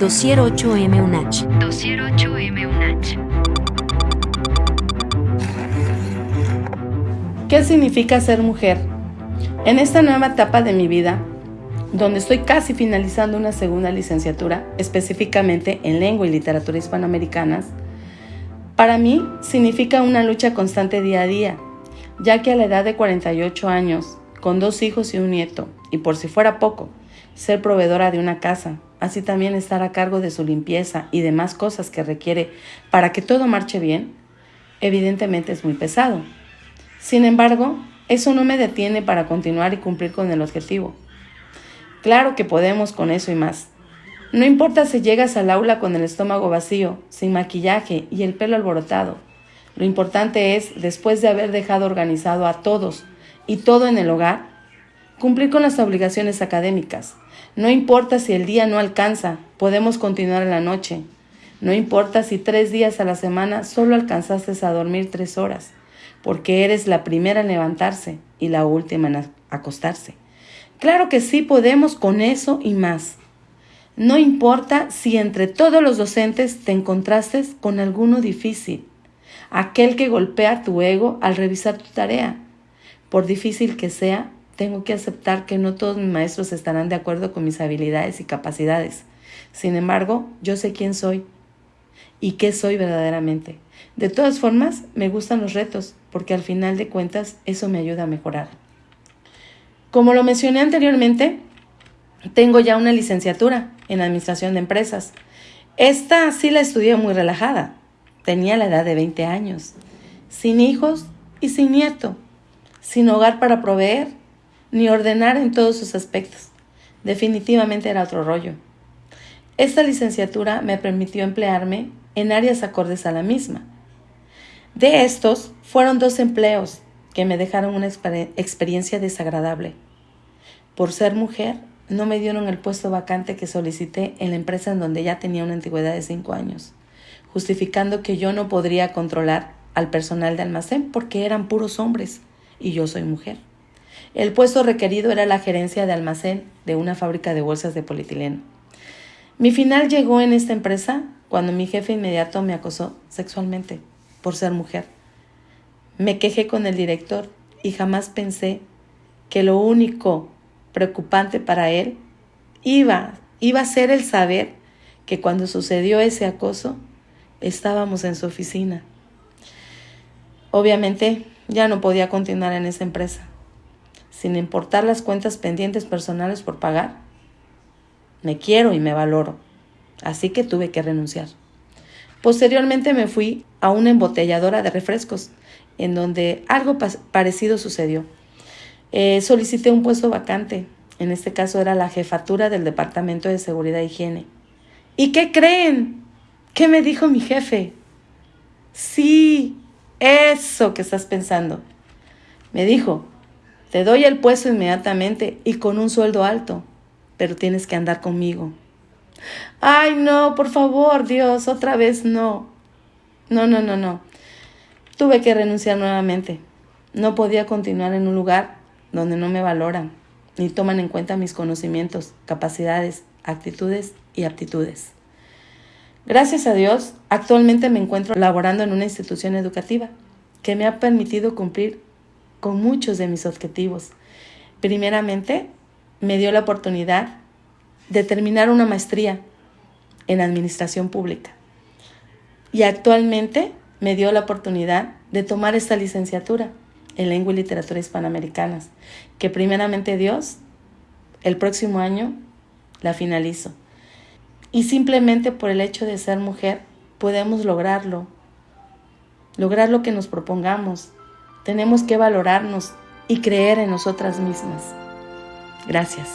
Dossier 8M UNACH. Dossier 8M UNACH. ¿Qué significa ser mujer? En esta nueva etapa de mi vida, donde estoy casi finalizando una segunda licenciatura, específicamente en lengua y literatura hispanoamericanas, para mí significa una lucha constante día a día, ya que a la edad de 48 años, con dos hijos y un nieto, y por si fuera poco, ser proveedora de una casa, así también estar a cargo de su limpieza y demás cosas que requiere para que todo marche bien, evidentemente es muy pesado. Sin embargo, eso no me detiene para continuar y cumplir con el objetivo. Claro que podemos con eso y más. No importa si llegas al aula con el estómago vacío, sin maquillaje y el pelo alborotado. Lo importante es, después de haber dejado organizado a todos y todo en el hogar, cumplir con las obligaciones académicas. No importa si el día no alcanza, podemos continuar en la noche. No importa si tres días a la semana solo alcanzaste a dormir tres horas, porque eres la primera en levantarse y la última en acostarse. Claro que sí podemos con eso y más. No importa si entre todos los docentes te encontraste con alguno difícil, aquel que golpea tu ego al revisar tu tarea. Por difícil que sea, tengo que aceptar que no todos mis maestros estarán de acuerdo con mis habilidades y capacidades. Sin embargo, yo sé quién soy y qué soy verdaderamente. De todas formas, me gustan los retos, porque al final de cuentas eso me ayuda a mejorar. Como lo mencioné anteriormente, tengo ya una licenciatura en Administración de Empresas. Esta sí la estudié muy relajada. Tenía la edad de 20 años, sin hijos y sin nieto, sin hogar para proveer, ni ordenar en todos sus aspectos. Definitivamente era otro rollo. Esta licenciatura me permitió emplearme en áreas acordes a la misma. De estos fueron dos empleos que me dejaron una experiencia desagradable. Por ser mujer, no me dieron el puesto vacante que solicité en la empresa en donde ya tenía una antigüedad de cinco años, justificando que yo no podría controlar al personal de almacén porque eran puros hombres y yo soy mujer. El puesto requerido era la gerencia de almacén de una fábrica de bolsas de polietileno. Mi final llegó en esta empresa cuando mi jefe inmediato me acosó sexualmente por ser mujer. Me quejé con el director y jamás pensé que lo único preocupante para él iba, iba a ser el saber que cuando sucedió ese acoso estábamos en su oficina. Obviamente ya no podía continuar en esa empresa, sin importar las cuentas pendientes personales por pagar. Me quiero y me valoro, así que tuve que renunciar. Posteriormente me fui a una embotelladora de refrescos, en donde algo parecido sucedió. Eh, solicité un puesto vacante, en este caso era la jefatura del Departamento de Seguridad e Higiene. ¿Y qué creen? ¿Qué me dijo mi jefe? Sí, eso que estás pensando. Me dijo, te doy el puesto inmediatamente y con un sueldo alto, pero tienes que andar conmigo. Ay, no, por favor, Dios, otra vez no. No, no, no, no. Tuve que renunciar nuevamente. No podía continuar en un lugar donde no me valoran ni toman en cuenta mis conocimientos, capacidades, actitudes y aptitudes. Gracias a Dios, actualmente me encuentro laborando en una institución educativa que me ha permitido cumplir con muchos de mis objetivos. Primeramente, me dio la oportunidad de terminar una maestría en administración pública. Y actualmente me dio la oportunidad de tomar esta licenciatura en lengua y literatura hispanoamericanas, que primeramente Dios, el próximo año la finalizo. Y simplemente por el hecho de ser mujer podemos lograrlo, lograr lo que nos propongamos. Tenemos que valorarnos y creer en nosotras mismas. Gracias.